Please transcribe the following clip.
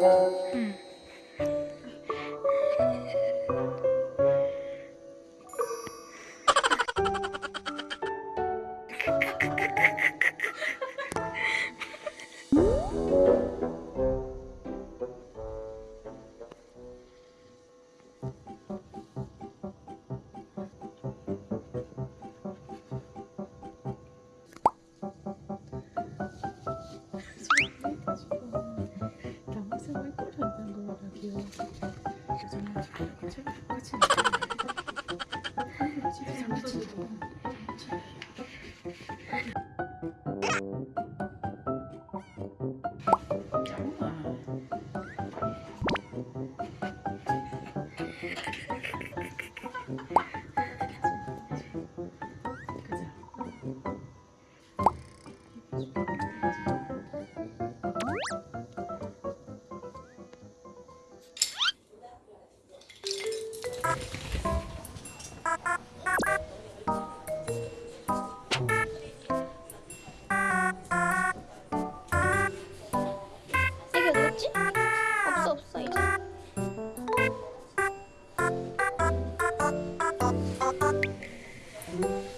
Hmm. 거라고요. 요즘은 똑같이 진짜 장난치고 그죠? 없어 이제 음.